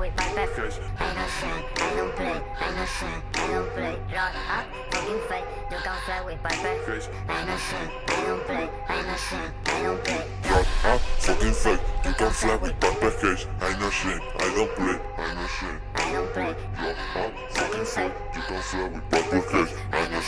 with my best friends. I don't shine, I don't play, I don't shine, I don't play. Lord, up, fucking fight, you can't fly with my best friends. I don't shine, I don't play, I don't shine, I don't play. Lord, up, fucking fight, you can't fly with my best friends. I don't shine, I don't play, I don't shine, I don't play. Lord, up, fucking fight, you can't fly with my best friends. I don't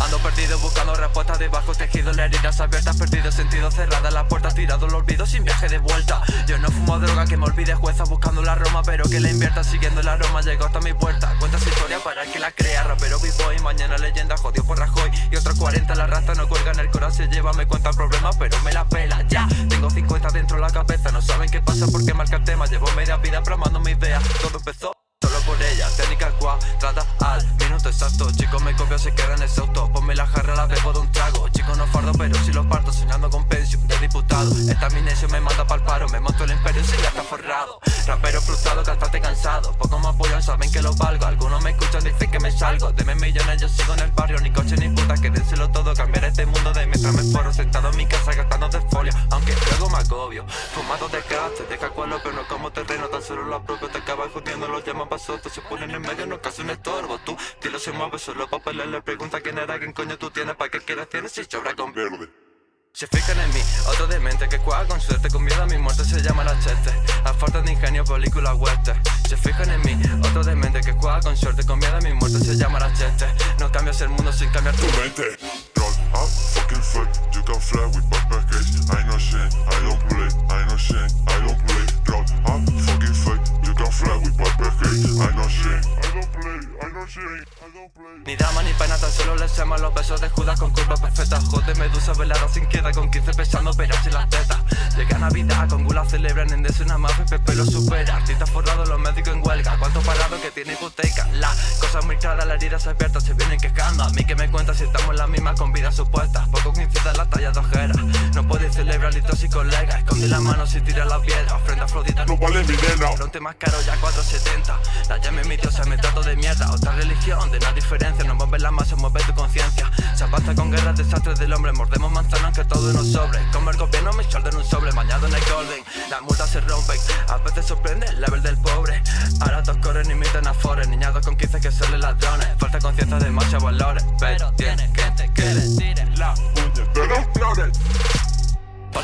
Ando perdido buscando respuestas debajo tejidos, las heridas abiertas, perdido sentido, cerradas las puertas, tirado el olvido sin viaje de vuelta. Yo no fumo droga que me olvide jueza buscando la Roma, pero que la invierta siguiendo el aroma, llegó hasta mi puerta. Cuentas historia para el que la crea, rapero vivo y mañana leyenda jodido por Rajoy. Y otros 40 la raza no cuelgan el corazón, se lleva, me cuentan problemas, pero me la pela ya. Tengo 50 dentro de la cabeza, no saben qué pasa porque marca el tema. Llevo media vida pramando mis ideas, todo empezó. Solo por ella, técnica cuadrada al exacto. Chicos me copio, se quedan exhaustos Ponme la jarra, la bebo de un trago. Chicos no fardo, pero si los parto Soñando con pensión de diputado. Esta amnesia me manda pa'l paro Me monto el imperio si ya está forrado. Rapero frustrado, cantante cansado. Pocos me apoyan, saben que lo valgo. Algunos me escuchan, dicen que me salgo. Deme millones, yo sigo en el barrio. Ni coche ni puta, quédenselo todo Cambiar este mundo mientras me forro Sentado en mi casa gastando de folio Aunque luego me agobio Fumado de gaste, deja cualo Pero no como terreno, tan solo lo apropio Te acabas jodiendo, los llaman pasotos Se ponen en medio, no casi un estorbo. Tú, dilo se mueve solo pa' pelear Le pregunta quién era, quién coño tú tienes Pa' qué quieres tienes si sobra con Verde. Se fijan en mí, otro demente que juega con suerte Con miedo a mi muerte se llama la cheste. A falta de ingenio, película hueste. Se fijan en mí, otro demente que juega con suerte Con miedo a mi muerte se llama la cheste. No cambias el mundo sin cambiar tu mente can fight, you can fly with backpackers I know shame, I don't play, I know shame I Ni pena, tan solo les llama los besos de Judas con curva perfecta. Joder, medusa velada sin queda, con 15 pesando peras en las tetas. Llega Navidad, con gula celebran en una más Pepe lo supera, artistas forrados, los médicos en huelga. ¿Cuánto parado que tiene hipoteca? La cosa muy clara, la herida se abierta, se vienen quejando A mí que me cuenta si estamos en la misma con vidas supuestas Poco coincide la talla de ojera. No podéis celebrar litos y colegas Esconde la mano si tira la piedra. Ofrenda Afrodita No vale mi nena. Fronte más caro ya 470 La llame mi diosa, me trato de mierda Religión, de nada diferencia. No mueve la masa, mueve tu conciencia. Se avanza con guerras, desastres del hombre. Mordemos manzanas aunque todo nos sobre. Como el gobierno me en un sobre Bañado en el golden. Las multas se rompen A veces sorprende el level del pobre. Ahora todos corren imitan a Forest Niñados con 15 que son ladrones. Falta conciencia de muchos valores. Pero tiene gente que le tire la de los flores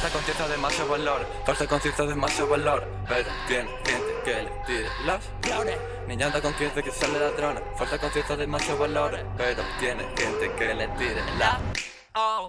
Falta conciencia de más valor Falta conciencia de más valor. Pero tiene gente que le tire las flores. Niña anda conciencia que sale ladrona Falta conciencia de más valores Pero tiene gente que le tire la Oh